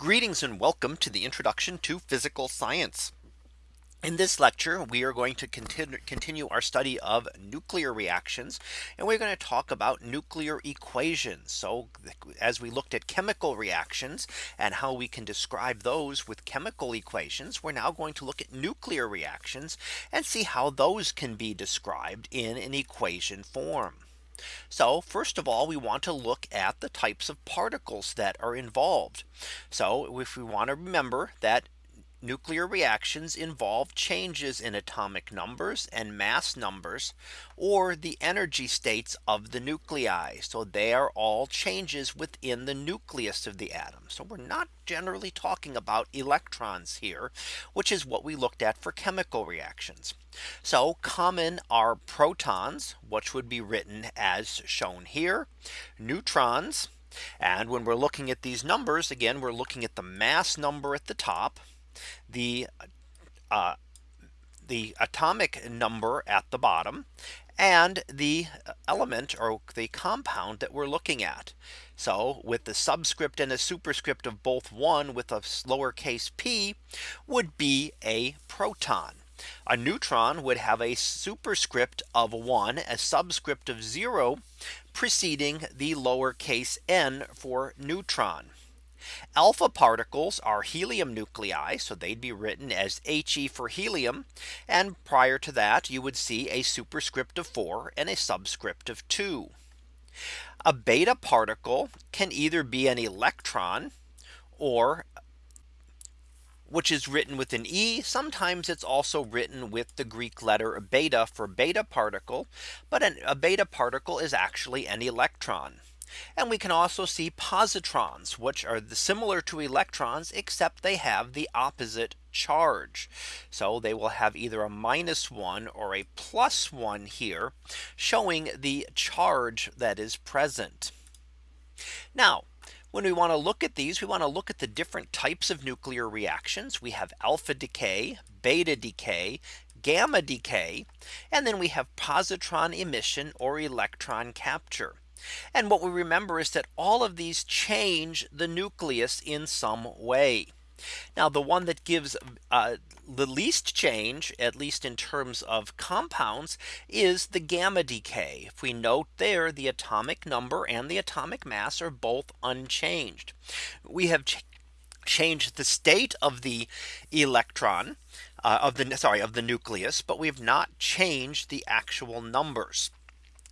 Greetings and welcome to the introduction to physical science. In this lecture, we are going to continue, continue our study of nuclear reactions. And we're going to talk about nuclear equations. So as we looked at chemical reactions and how we can describe those with chemical equations, we're now going to look at nuclear reactions and see how those can be described in an equation form. So first of all, we want to look at the types of particles that are involved. So if we want to remember that nuclear reactions involve changes in atomic numbers and mass numbers or the energy states of the nuclei. So they are all changes within the nucleus of the atom. So we're not generally talking about electrons here, which is what we looked at for chemical reactions. So common are protons, which would be written as shown here, neutrons, and when we're looking at these numbers, again, we're looking at the mass number at the top the uh, the atomic number at the bottom and the element or the compound that we're looking at. So with the subscript and a superscript of both one with a lowercase p would be a proton. A neutron would have a superscript of 1 a subscript of 0 preceding the lowercase n for neutron. Alpha particles are helium nuclei. So they'd be written as He for helium. And prior to that, you would see a superscript of 4 and a subscript of 2. A beta particle can either be an electron or which is written with an E. Sometimes it's also written with the Greek letter beta for beta particle. But an, a beta particle is actually an electron. And we can also see positrons, which are similar to electrons, except they have the opposite charge. So they will have either a minus one or a plus one here, showing the charge that is present. Now, when we want to look at these, we want to look at the different types of nuclear reactions. We have alpha decay, beta decay, gamma decay, and then we have positron emission or electron capture. And what we remember is that all of these change the nucleus in some way. Now the one that gives uh, the least change, at least in terms of compounds, is the gamma decay. If we note there, the atomic number and the atomic mass are both unchanged. We have ch changed the state of the electron uh, of the sorry of the nucleus, but we have not changed the actual numbers.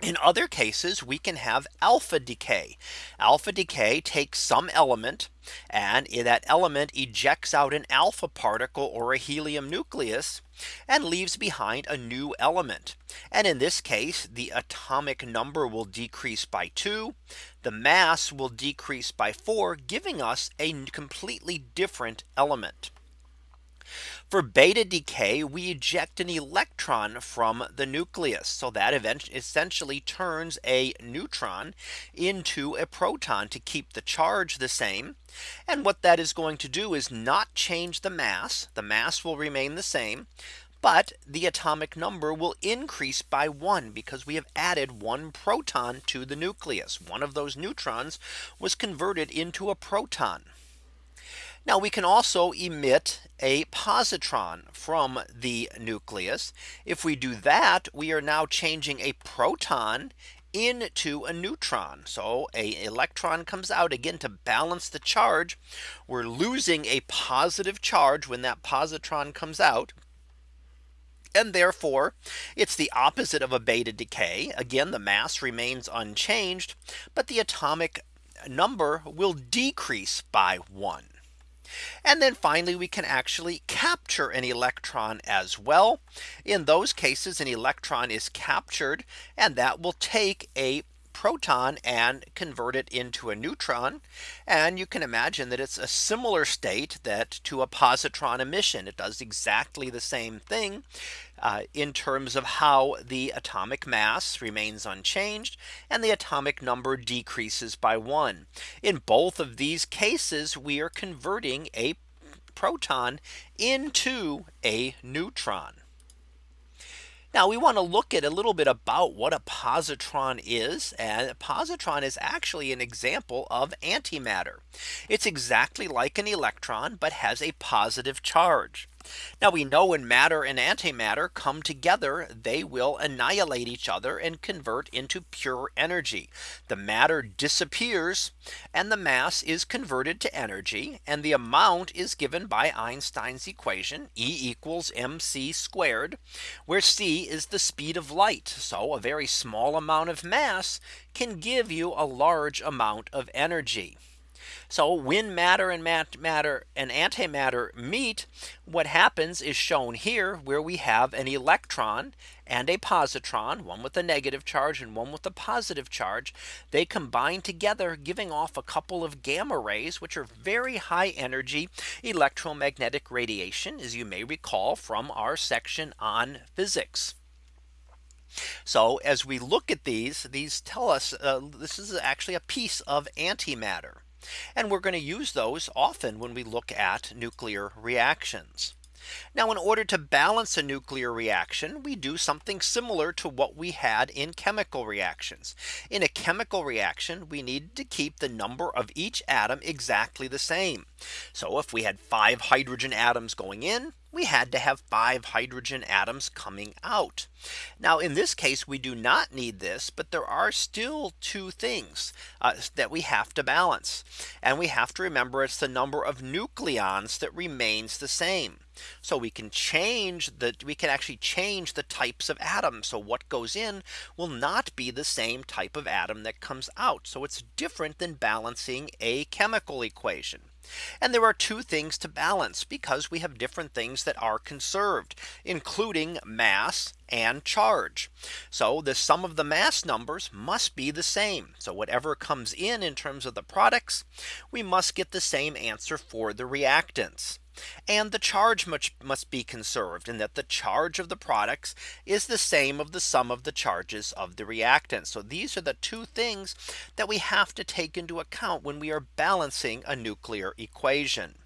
In other cases, we can have alpha decay. Alpha decay takes some element and that element ejects out an alpha particle or a helium nucleus and leaves behind a new element. And in this case, the atomic number will decrease by two. The mass will decrease by four, giving us a completely different element. For beta decay, we eject an electron from the nucleus. So that event essentially turns a neutron into a proton to keep the charge the same. And what that is going to do is not change the mass. The mass will remain the same. But the atomic number will increase by one because we have added one proton to the nucleus. One of those neutrons was converted into a proton. Now we can also emit a positron from the nucleus. If we do that, we are now changing a proton into a neutron. So a electron comes out again to balance the charge. We're losing a positive charge when that positron comes out. And therefore, it's the opposite of a beta decay. Again, the mass remains unchanged, but the atomic number will decrease by one. And then finally, we can actually capture an electron as well. In those cases, an electron is captured and that will take a proton and convert it into a neutron. And you can imagine that it's a similar state that to a positron emission. It does exactly the same thing uh, in terms of how the atomic mass remains unchanged and the atomic number decreases by one. In both of these cases, we are converting a proton into a neutron. Now we want to look at a little bit about what a positron is. And a positron is actually an example of antimatter. It's exactly like an electron, but has a positive charge. Now we know when matter and antimatter come together, they will annihilate each other and convert into pure energy. The matter disappears and the mass is converted to energy and the amount is given by Einstein's equation E equals mc squared where c is the speed of light. So a very small amount of mass can give you a large amount of energy. So when matter and matter and antimatter meet, what happens is shown here where we have an electron and a positron, one with a negative charge and one with a positive charge. They combine together, giving off a couple of gamma rays, which are very high energy electromagnetic radiation, as you may recall from our section on physics. So as we look at these, these tell us uh, this is actually a piece of antimatter. And we're going to use those often when we look at nuclear reactions. Now in order to balance a nuclear reaction, we do something similar to what we had in chemical reactions. In a chemical reaction, we need to keep the number of each atom exactly the same. So if we had five hydrogen atoms going in, we had to have five hydrogen atoms coming out. Now in this case, we do not need this, but there are still two things uh, that we have to balance. And we have to remember it's the number of nucleons that remains the same. So we can change that we can actually change the types of atoms. So what goes in will not be the same type of atom that comes out. So it's different than balancing a chemical equation. And there are two things to balance because we have different things that are conserved, including mass and charge. So the sum of the mass numbers must be the same. So whatever comes in in terms of the products, we must get the same answer for the reactants. And the charge much must be conserved and that the charge of the products is the same of the sum of the charges of the reactants. So these are the two things that we have to take into account when we are balancing a nuclear equation.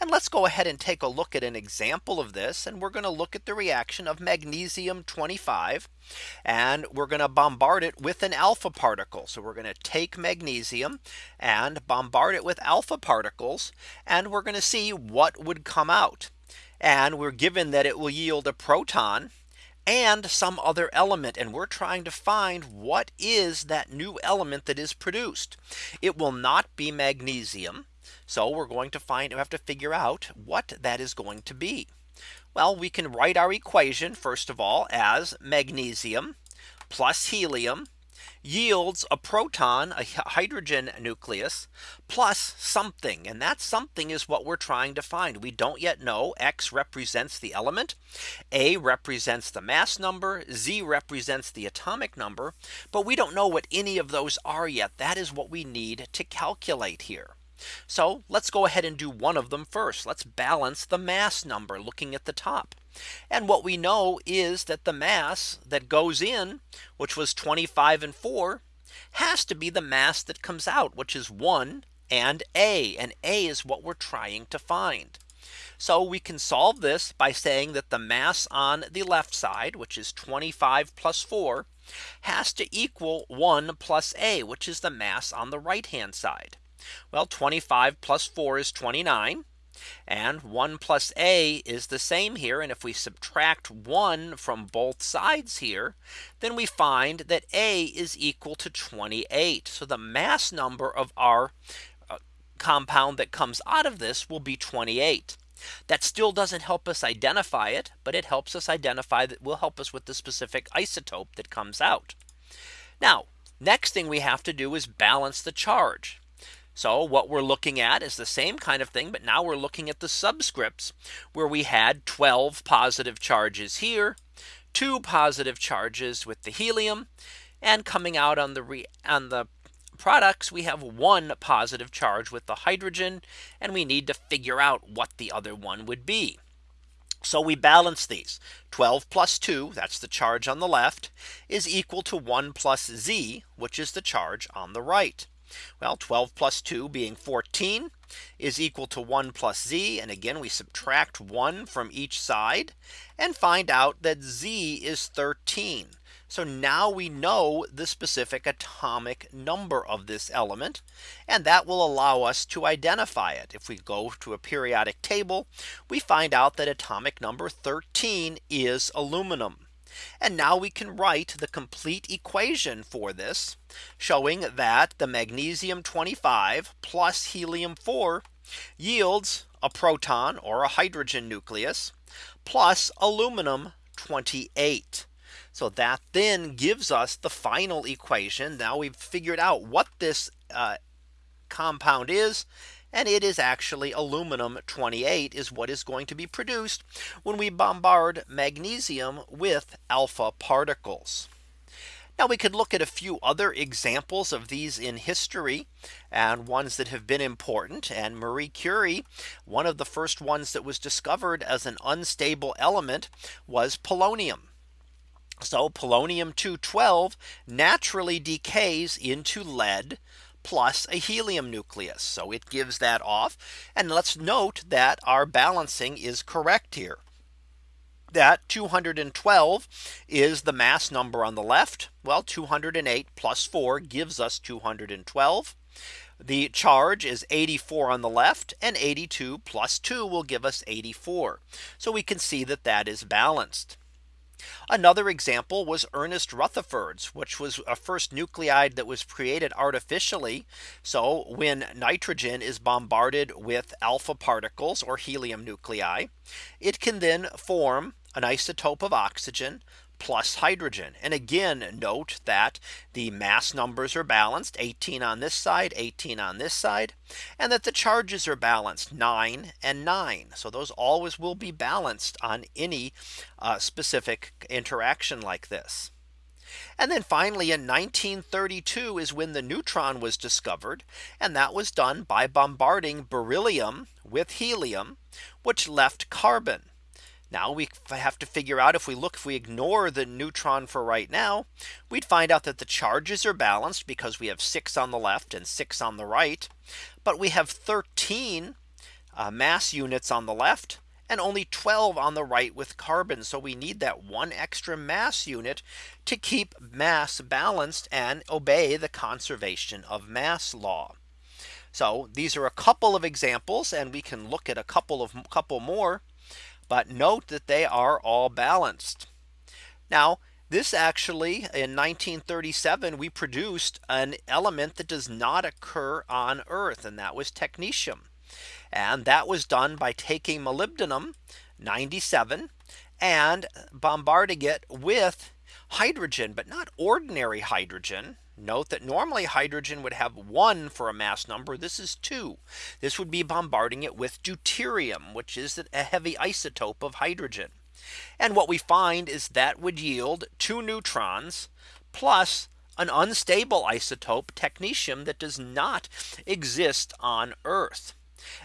And let's go ahead and take a look at an example of this. And we're going to look at the reaction of magnesium 25. And we're going to bombard it with an alpha particle. So we're going to take magnesium and bombard it with alpha particles. And we're going to see what would come out. And we're given that it will yield a proton and some other element. And we're trying to find what is that new element that is produced. It will not be magnesium. So we're going to find we have to figure out what that is going to be. Well, we can write our equation first of all as magnesium plus helium yields a proton a hydrogen nucleus plus something. And that something is what we're trying to find. We don't yet know. X represents the element. A represents the mass number. Z represents the atomic number. But we don't know what any of those are yet. That is what we need to calculate here so let's go ahead and do one of them first. Let's balance the mass number looking at the top. And what we know is that the mass that goes in, which was 25 and 4, has to be the mass that comes out, which is 1 and A. And A is what we're trying to find. So we can solve this by saying that the mass on the left side, which is 25 plus 4, has to equal 1 plus A, which is the mass on the right hand side. Well 25 plus 4 is 29. And 1 plus a is the same here. And if we subtract 1 from both sides here, then we find that a is equal to 28. So the mass number of our uh, compound that comes out of this will be 28. That still doesn't help us identify it, but it helps us identify that will help us with the specific isotope that comes out. Now, next thing we have to do is balance the charge. So what we're looking at is the same kind of thing. But now we're looking at the subscripts where we had 12 positive charges here, two positive charges with the helium and coming out on the on the products we have one positive charge with the hydrogen and we need to figure out what the other one would be. So we balance these 12 plus 2 that's the charge on the left is equal to 1 plus z which is the charge on the right. Well 12 plus 2 being 14 is equal to 1 plus z. And again, we subtract 1 from each side and find out that z is 13. So now we know the specific atomic number of this element. And that will allow us to identify it. If we go to a periodic table, we find out that atomic number 13 is aluminum. And now we can write the complete equation for this showing that the magnesium 25 plus helium 4 yields a proton or a hydrogen nucleus plus aluminum 28. So that then gives us the final equation. Now we've figured out what this uh, compound is and it is actually aluminum 28 is what is going to be produced when we bombard magnesium with alpha particles. Now we could look at a few other examples of these in history and ones that have been important and Marie Curie one of the first ones that was discovered as an unstable element was polonium. So polonium 212 naturally decays into lead plus a helium nucleus. So it gives that off. And let's note that our balancing is correct here. That 212 is the mass number on the left. Well, 208 plus 4 gives us 212. The charge is 84 on the left and 82 plus 2 will give us 84. So we can see that that is balanced. Another example was Ernest Rutherford's, which was a first nuclide that was created artificially. So when nitrogen is bombarded with alpha particles or helium nuclei, it can then form an isotope of oxygen plus hydrogen. And again, note that the mass numbers are balanced 18 on this side, 18 on this side, and that the charges are balanced 9 and 9. So those always will be balanced on any uh, specific interaction like this. And then finally in 1932 is when the neutron was discovered. And that was done by bombarding beryllium with helium, which left carbon. Now we have to figure out if we look if we ignore the neutron for right now, we'd find out that the charges are balanced because we have six on the left and six on the right. But we have 13 uh, mass units on the left and only 12 on the right with carbon. So we need that one extra mass unit to keep mass balanced and obey the conservation of mass law. So these are a couple of examples and we can look at a couple of couple more. But note that they are all balanced. Now this actually in 1937 we produced an element that does not occur on Earth and that was technetium. And that was done by taking molybdenum 97 and bombarding it with hydrogen, but not ordinary hydrogen. Note that normally hydrogen would have one for a mass number. This is two. This would be bombarding it with deuterium, which is a heavy isotope of hydrogen. And what we find is that would yield two neutrons plus an unstable isotope technetium that does not exist on Earth.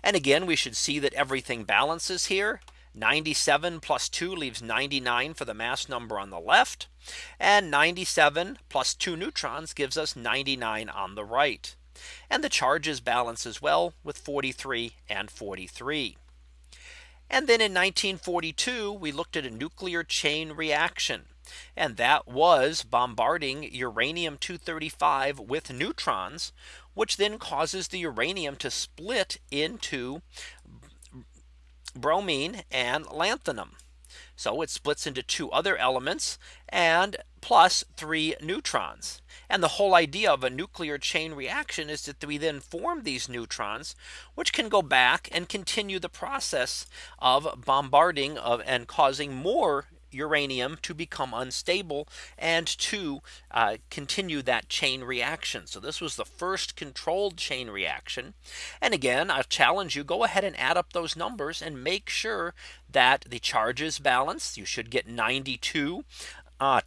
And again, we should see that everything balances here. 97 plus 2 leaves 99 for the mass number on the left. And 97 plus 2 neutrons gives us 99 on the right. And the charges balance as well with 43 and 43. And then in 1942, we looked at a nuclear chain reaction. And that was bombarding uranium 235 with neutrons, which then causes the uranium to split into bromine and lanthanum. So it splits into two other elements and plus three neutrons. And the whole idea of a nuclear chain reaction is that we then form these neutrons, which can go back and continue the process of bombarding of and causing more uranium to become unstable and to uh, continue that chain reaction. So this was the first controlled chain reaction. And again, I challenge you go ahead and add up those numbers and make sure that the charges balance. You should get 92 uh,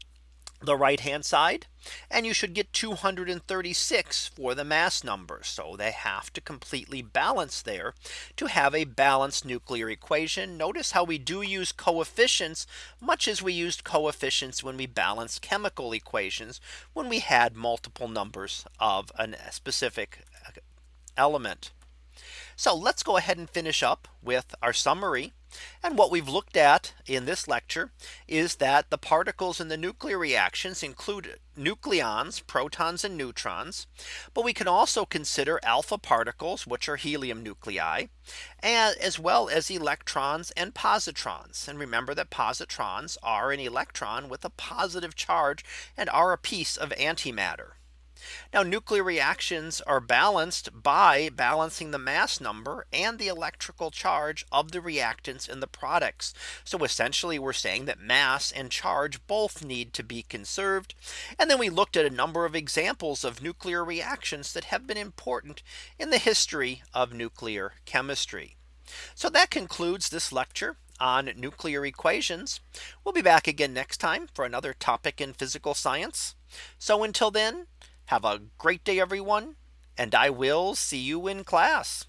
the right hand side and you should get 236 for the mass number. So they have to completely balance there to have a balanced nuclear equation. Notice how we do use coefficients much as we used coefficients when we balanced chemical equations when we had multiple numbers of a specific uh, element. So let's go ahead and finish up with our summary. And what we've looked at in this lecture is that the particles in the nuclear reactions include nucleons, protons and neutrons. But we can also consider alpha particles, which are helium nuclei, and as well as electrons and positrons. And remember that positrons are an electron with a positive charge and are a piece of antimatter. Now nuclear reactions are balanced by balancing the mass number and the electrical charge of the reactants in the products. So essentially we're saying that mass and charge both need to be conserved. And then we looked at a number of examples of nuclear reactions that have been important in the history of nuclear chemistry. So that concludes this lecture on nuclear equations. We'll be back again next time for another topic in physical science. So until then, have a great day, everyone. And I will see you in class.